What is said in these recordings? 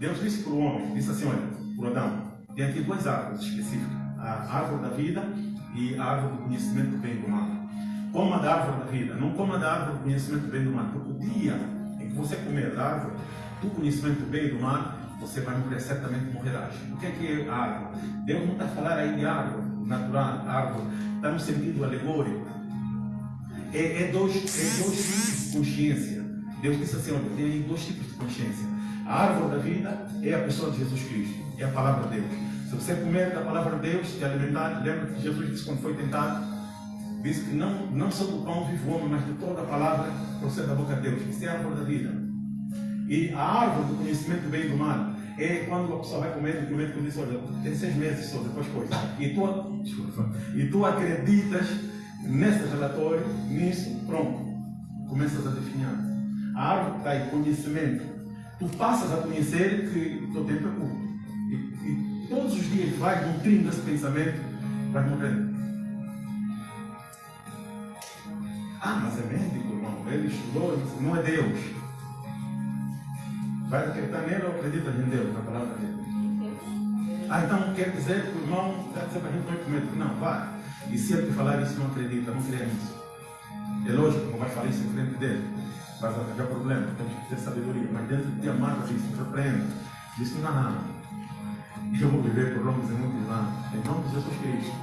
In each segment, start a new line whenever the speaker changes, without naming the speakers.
Deus disse para o homem, disse assim, olha, para Adão, tem aqui duas árvores específicas, a árvore da vida e a árvore do conhecimento do bem e do mal. Coma da árvore da vida, não coma da árvore do conhecimento do bem e do mal, porque o dia em que você comer da árvore do conhecimento do bem e do mal, você vai morrer, certamente morrerás. O que é que é a árvore? Deus não está falar aí de árvore natural, árvore, está no sentido alegórico. É, é, dois, é dois consciência. Deus disse assim, olha, tem dois tipos de consciência. A árvore da vida é a pessoa de Jesus Cristo, é a palavra de Deus. Se você comer da palavra de Deus, te alimentar, lembra que Jesus disse quando foi tentado, disse que não, não só do pão vive o homem, mas de toda a palavra que procede da boca de Deus. Isso é a árvore da vida. E a árvore do conhecimento do bem e do mal é quando a pessoa vai comer, e comer, diz, olha, tem seis meses só, depois coisa. E tu, desculpa, e tu acreditas nesse relatório, nisso, pronto, começas a definhar. A árvore aí, conhecimento. Tu passas a conhecer que o teu tempo é curto. E, e todos os dias vais nutrindo esse pensamento, vais morrendo. Ah, mas é médico, irmão. Ele estudou, não é Deus. Vai acreditar nele ou acredita em Deus, na palavra dele? Ah, então quer dizer que o irmão está dizendo para a gente não comer. Não, vai. E se ele te falar isso, não acredita, não crê nisso. É lógico, não vai falar isso em frente dele. Vai arranjar problema, temos que ter sabedoria. Mas dentro de ti amarra isso, repreende. Diz não, não. Eu vou viver por longos e muitos anos. Em nome de Jesus Cristo.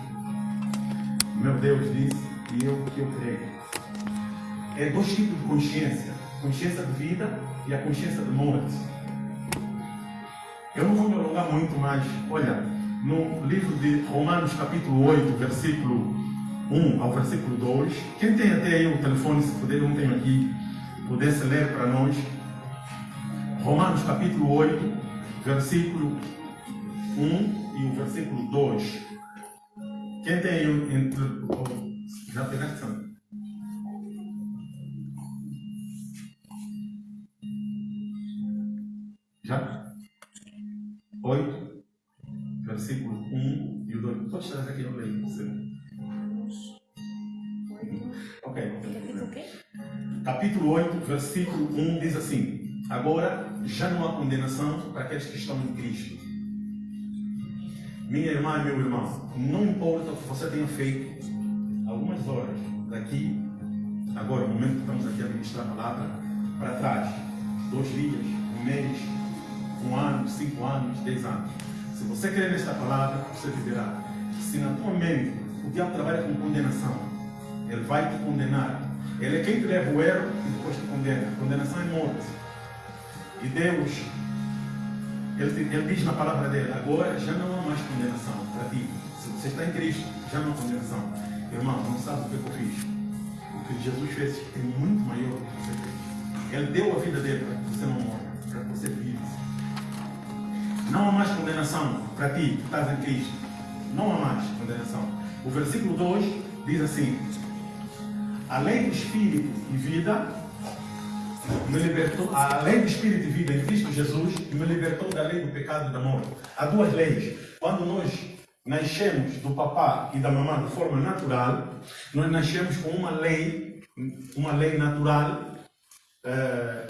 Meu Deus disse e eu que eu creio. É dois tipos de consciência. Consciência de vida e a consciência de morte. Eu não vou me alongar muito, mas olha, no livro de Romanos, capítulo 8, versículo 1 ao versículo 2, quem tem até aí o telefone, se puder, não tenho aqui, pudesse ler para nós. Romanos, capítulo 8, versículo 1 e o versículo 2. Quem tem aí entre. Já pegaste, Sandra? Já? 8, versículo 1 e o 2. Pode tirar aqui, eu leio. Ok, Capítulo 8, versículo 1 diz assim: Agora já não há condenação para aqueles que estão em Cristo. Minha irmã e meu irmão, não importa o que você tenha feito, algumas horas daqui, agora, no momento que estamos aqui a ministrar a palavra, para trás, dois dias, um mês, um ano, cinco anos, dez anos. Se você crer nesta palavra, você viverá. Se na tua mente o diabo trabalha com condenação, ele vai te condenar. Ele é quem te leva o erro e depois te condena. Condenação é morte. E Deus, ele, ele diz na palavra dele: agora já não há mais condenação para ti. Se você está em Cristo, já não há condenação. Irmão, não sabe o que eu fiz. O que Jesus fez é muito maior do que você fez. Ele deu a vida dele para que você não morra, para que você viva. Não há mais condenação para ti que estás em Cristo. Não há mais condenação. O versículo 2 diz assim: A lei do Espírito e vida me libertou, a lei do Espírito e vida em Cristo Jesus me libertou da lei do pecado e da morte. Há duas leis. Quando nós nascemos do papá e da mamã de forma natural, nós nascemos com uma lei, uma lei natural. Eh,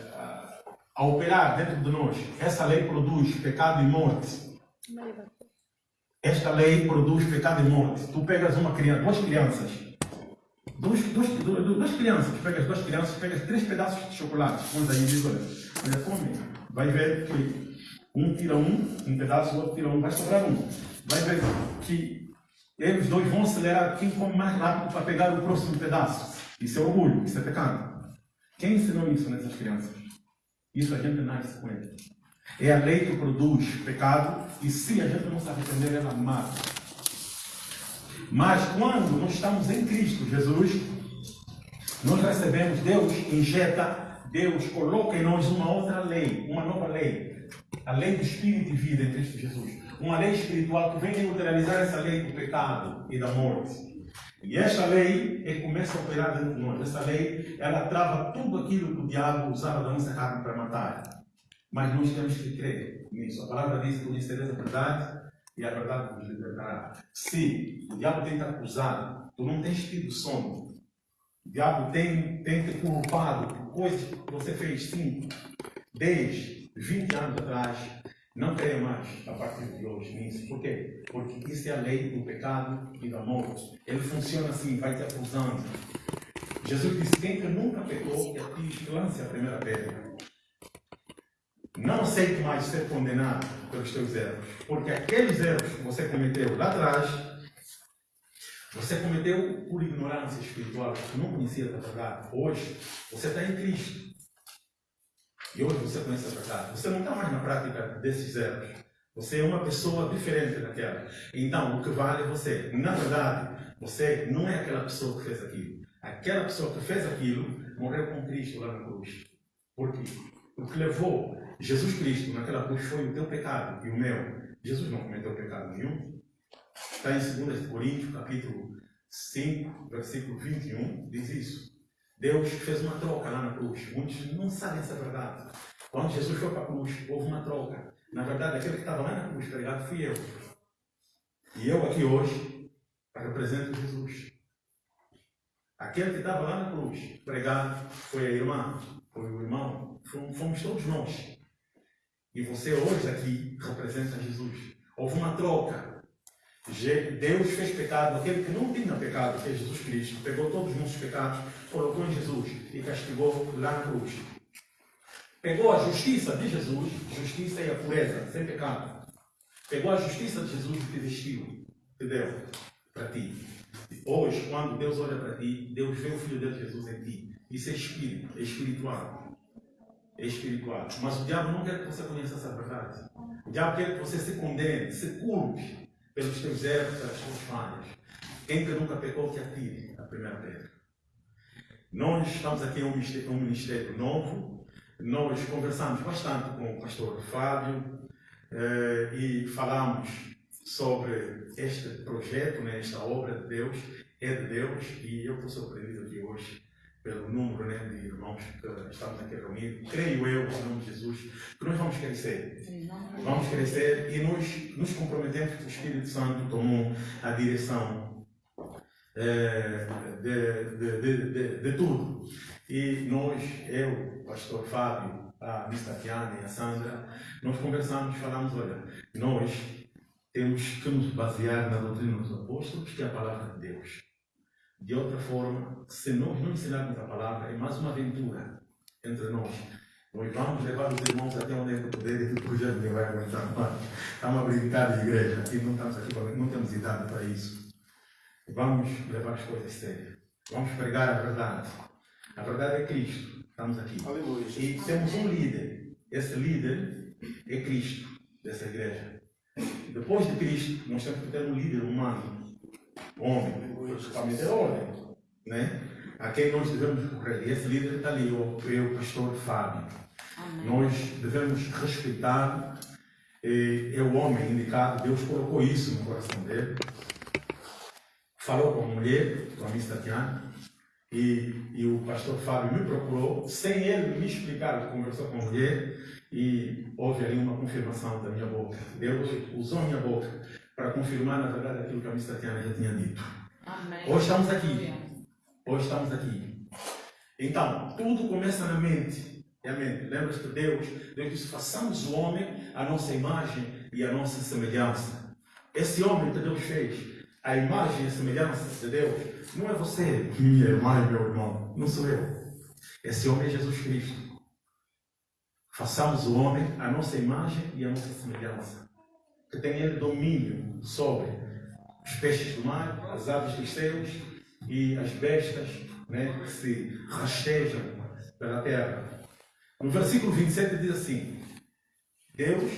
a operar dentro de nós, essa lei produz pecado e morte. Esta lei produz pecado e morte. Tu pegas uma criança, duas crianças, duas, duas, duas crianças, tu pegas duas crianças, pegas três pedaços de chocolate, pões aí e olha, olha, come. Vai ver que um tira um, um pedaço, o outro tira um, vai sobrar um. Vai ver que eles dois vão acelerar quem come mais rápido para pegar o próximo pedaço. Isso é orgulho, isso é pecado. Quem ensinou isso nessas crianças? Isso a gente nasce com ele. É a lei que produz pecado e se a gente não se arrepender, ela mata. Mas quando nós estamos em Cristo Jesus, nós recebemos, Deus injeta, Deus coloca em nós uma outra lei, uma nova lei. A lei do Espírito e vida em Cristo Jesus. Uma lei espiritual que vem neutralizar essa lei do pecado e da morte. E esta lei é, começa a operar dentro de nós. Essa lei, ela trava tudo aquilo que o diabo usava da nossa carne para matar. Mas nós temos que crer nisso. A palavra diz que conhecereis a verdade e a verdade vos libertará. Se o diabo tem te acusado, tu não tens tido sono. O diabo tem, tem te culpado por coisas que você fez 5, 10, 20 anos atrás. Não creia mais a partir de hoje nisso. Por quê? Porque isso é a lei do pecado e da morte. Ele funciona assim, vai te acusando. Jesus disse: quem que nunca pecou, que atire, lance a primeira pedra. Não aceite mais ser condenado pelos teus erros. Porque aqueles erros que você cometeu lá atrás, você cometeu por ignorância espiritual, porque não conhecia a verdade. Hoje, você está em Cristo. E hoje você conhece a verdade. Você não está mais na prática desses erros. Você é uma pessoa diferente daquela. Então, o que vale é você. Na verdade, você não é aquela pessoa que fez aquilo. Aquela pessoa que fez aquilo morreu com Cristo lá na cruz. Por quê? O que levou Jesus Cristo naquela cruz foi o teu pecado e o meu. Jesus não cometeu pecado nenhum. Está em 2 Coríntios, capítulo 5, versículo 21, diz isso. Deus fez uma troca lá na cruz. Muitos não sabem essa verdade. Quando Jesus foi para a cruz, houve uma troca. Na verdade, aquele que estava lá na cruz pregado fui eu. E eu aqui hoje represento Jesus. Aquele que estava lá na cruz pregado foi a irmã, foi o irmão, fomos todos nós. E você hoje aqui representa Jesus. Houve uma troca. Deus fez pecado, aquele que não tinha pecado, que é Jesus Cristo, pegou todos os nossos pecados, colocou em Jesus e castigou lá na cruz. Pegou a justiça de Jesus, justiça é a pureza, sem pecado. Pegou a justiça de Jesus e te vestiu, te deu para ti. Hoje, quando Deus olha para ti, Deus vê o Filho de Jesus em ti. Isso é espírito, é espiritual. Espiritual. Mas o diabo não quer que você conheça essa verdade. O diabo quer que você se condene, se culpe pelos teus erros, pelas tuas falhas. Quem que nunca pecou, que atire a primeira pedra. Nós estamos aqui em um ministério, um ministério novo. Nós conversamos bastante com o pastor Fábio eh, e falamos sobre este projeto, né, esta obra de Deus, é de Deus e eu estou surpreendido aqui hoje pelo número né, de irmãos que estamos aqui reunidos. Creio eu, em nome de Jesus, que nós vamos crescer. Vamos crescer e nos, nos comprometemos que o Espírito Santo tomou a direção é, de, de, de, de, tudo. E nós, eu, pastor Fábio, a Miss Tatiana e a Sandra, nós conversamos, falamos, olha, nós temos que nos basear na doutrina dos apóstolos, que é a palavra de Deus. De outra forma, se nós não ensinarmos a palavra, é mais uma aventura entre nós. Nós vamos levar os irmãos até onde é que poder e depois já ninguém vai aguentar mais. Está uma brincadeira de igreja e não estamos aqui para, não temos idade para isso. Vamos levar as coisas sérias. Vamos pregar a verdade. A verdade é Cristo. Estamos aqui.
Aleluia.
E temos um líder. Esse líder é Cristo dessa igreja. Depois de Cristo, nós temos que ter um líder humano homem, para meter ordem, né? a quem nós devemos correr. E esse líder está ali, o, o pastor Fábio. Amém. Nós devemos respeitar, é o homem indicado, Deus colocou isso no coração dele. Falou com a mulher, com a Miss Tatiana, e, e o pastor Fábio me procurou, sem ele me explicar, conversou com a mulher, e houve ali uma confirmação da minha boca. Deus usou a minha boca para confirmar, na verdade, aquilo que a Miss Tatiana já tinha dito. Amém. Hoje estamos aqui. Hoje estamos aqui. Então, tudo começa na mente. É a mente. Lembra-se que Deus, Deus disse: façamos o homem a nossa imagem e a nossa semelhança. Esse homem que Deus fez, a imagem e a semelhança de Deus, não é você, minha irmã e meu irmão. Não sou eu. Esse homem é Jesus Cristo. Façamos o homem a nossa imagem e a nossa semelhança que tem ele domínio sobre os peixes do mar, as aves dos céus e as bestas né, que se rastejam pela terra. No versículo 27 diz assim: Deus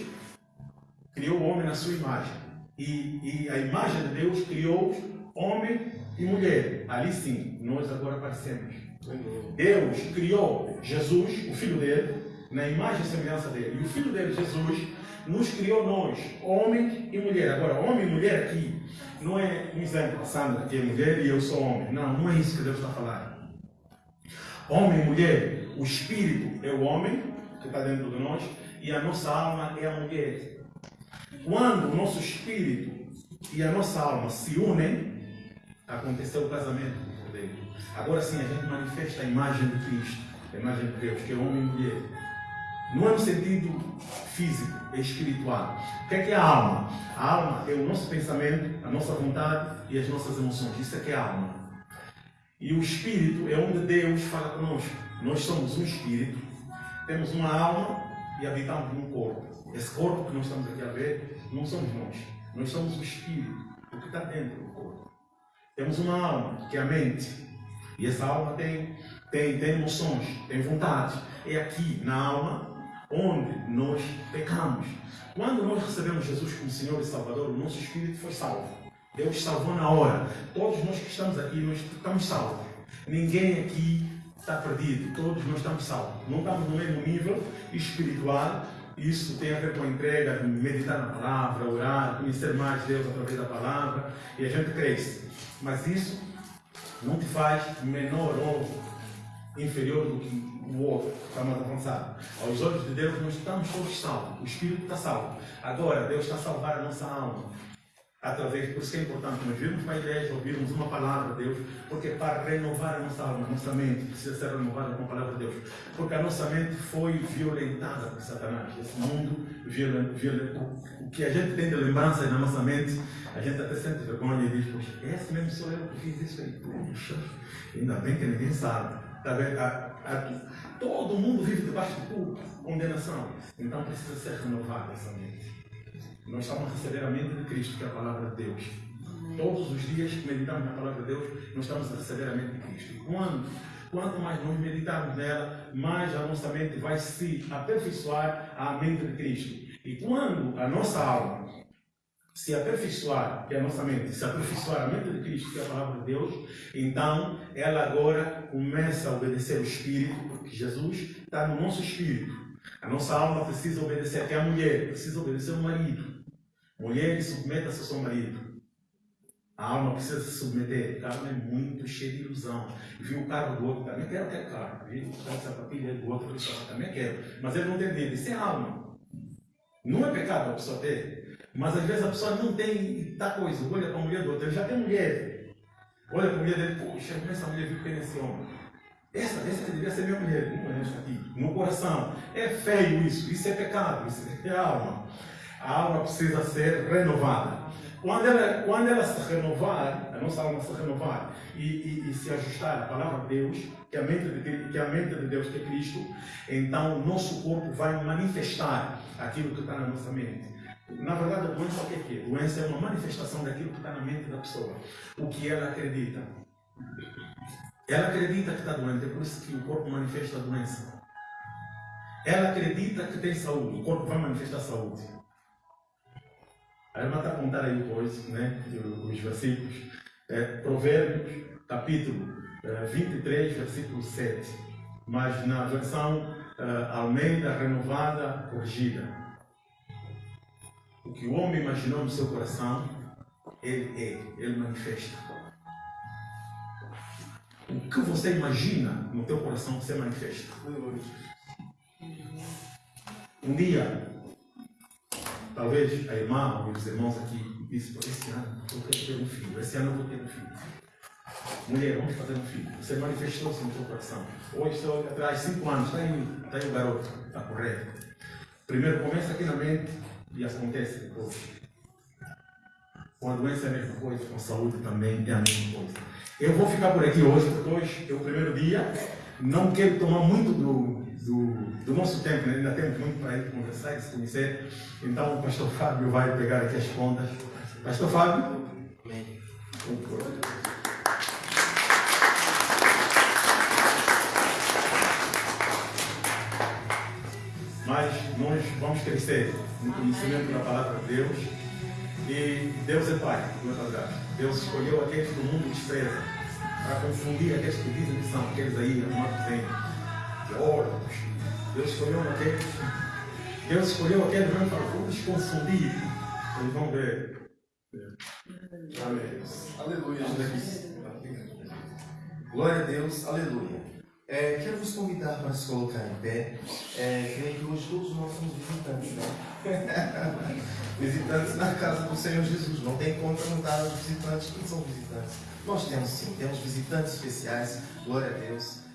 criou o homem na sua imagem, e, e a imagem de Deus criou homem e mulher. Ali sim, nós agora aparecemos. Deus criou Jesus, o filho dele, na imagem e semelhança dele. E o filho dele, Jesus, nos criou nós, homem e mulher. Agora, homem e mulher aqui não é um exemplo, a Sandra que é mulher e eu sou homem. Não, não é isso que Deus está falando. Homem e mulher, o espírito é o homem que está dentro de nós e a nossa alma é a mulher. Quando o nosso espírito e a nossa alma se unem, aconteceu o casamento do Cordeiro. Agora sim a gente manifesta a imagem de Cristo, a imagem de Deus, que é homem e mulher. Não é no sentido físico, espiritual. O que é que é a alma? A alma é o nosso pensamento, a nossa vontade e as nossas emoções. Isso é que é a alma. E o espírito é onde Deus fala conosco. Nós somos um espírito, temos uma alma e habitamos num corpo. Esse corpo que nós estamos aqui a ver não somos nós. Nós somos o espírito, o que está dentro do corpo. Temos uma alma, que é a mente. E essa alma tem, tem, tem emoções, tem vontades. É aqui, na alma, onde nós pecamos. Quando nós recebemos Jesus como Senhor e Salvador, o nosso espírito foi salvo. Deus salvou na hora. Todos nós que estamos aqui, nós estamos salvos. Ninguém aqui está perdido. Todos nós estamos salvos. Não estamos no mesmo nível espiritual. Isso tem a ver com a entrega, meditar na palavra, orar, conhecer mais Deus através da palavra. E a gente cresce. Mas isso não te faz menor ou inferior do que o outro que está mais avançado. Aos olhos de Deus, nós estamos todos salvos. O Espírito está salvo. Agora, Deus está a salvar a nossa alma. Através, por isso é importante nós virmos para a igreja, ouvirmos uma palavra de Deus, porque para renovar a nossa alma, a nossa mente precisa ser renovada com a palavra de Deus. Porque a nossa mente foi violentada por Satanás. Esse mundo violento, violento, o que a gente tem de lembrança na nossa mente, a gente até sente vergonha e diz, poxa, esse mesmo sou eu que fiz isso aí. Puxa, ainda bem que ninguém sabe. Tá a, todo mundo vive debaixo de culpa, condenação. Então precisa ser renovada essa mente. Nós estamos a receber a mente de Cristo, que é a palavra de Deus. Todos os dias que meditamos na palavra de Deus, nós estamos a receber a mente de Cristo. E quando, quanto mais nós meditarmos nela, mais a nossa mente vai se aperfeiçoar à mente de Cristo. E quando a nossa alma se aperfeiçoar, que é a nossa mente, se aperfeiçoar a mente de Cristo, que é a palavra de Deus, então ela agora começa a obedecer o Espírito, porque Jesus está no nosso Espírito. A nossa alma precisa obedecer, até a mulher precisa obedecer ao marido. Mulher, submeta-se ao seu marido. A alma precisa se submeter. O carro é muito cheio de ilusão. Viu o carro do outro, também quero aquele carro. Viu o carro de sapatilha do outro, também quero. Mas ele não tem medo. Isso é alma. Não é pecado a pessoa ter. Mas às vezes a pessoa não tem tal coisa, olha para a mulher do outro, ele já tem mulher. Olha para a mulher dele, poxa, como essa mulher viu que nesse homem. Essa, essa devia ser minha mulher, não é esta aqui. No coração. É feio isso, isso é pecado, isso é alma. A alma precisa ser renovada. Quando ela, quando ela se renovar, a nossa alma se renovar e, e, e se ajustar à palavra de Deus, que é, a mente de, que é a mente de Deus, que é Cristo, então o nosso corpo vai manifestar aquilo que está na nossa mente. Na verdade, a doença o que é? A doença é uma manifestação daquilo que está na mente da pessoa. O que ela acredita. Ela acredita que está doente, é por isso que o corpo manifesta a doença. Ela acredita que tem saúde, o corpo vai manifestar saúde. A irmã está a contar aí depois, né, os versículos. É, Provérbios, capítulo é, 23, versículo 7. Mas na versão é, Almeida renovada, corrigida. O que o homem imaginou no seu coração, ele é, ele manifesta. O que você imagina no teu coração, você manifesta. Um dia, talvez a irmã ou os irmãos aqui disse, esse ano eu quero ter um filho, esse ano eu vou ter um filho. Mulher, vamos fazer um filho. Você manifestou-se no seu coração. Hoje, estou atrás, cinco anos, está aí, está aí o garoto, está correto. Primeiro começa aqui na mente, e acontece depois. Com a doença é a mesma coisa, com a saúde também é a mesma coisa. Eu vou ficar por aqui hoje, porque hoje é o primeiro dia. Não quero tomar muito do, do, do nosso tempo, né? ainda temos muito para ir conversar e se conhecer. Então o pastor Fábio vai pegar aqui as contas. Pastor Fábio? Amém. Mas vamos crescer no conhecimento da palavra de Deus. E Deus é Pai, Deus escolheu aqueles que o mundo despreza para confundir aqueles que dizem que são aqueles aí, amados bem, ouro. Deus escolheu aqueles. Deus escolheu aqueles mesmo para vamos confundir. Eles vão ver. Amém. Aleluia.
Glória a Deus, aleluia. É, quero vos convidar para se colocar em pé. É, creio que hoje todos nós somos visitantes, né? visitantes na casa do Senhor Jesus. Não tem como perguntar aos visitantes quem são visitantes. Nós temos sim, temos visitantes especiais. Glória a Deus.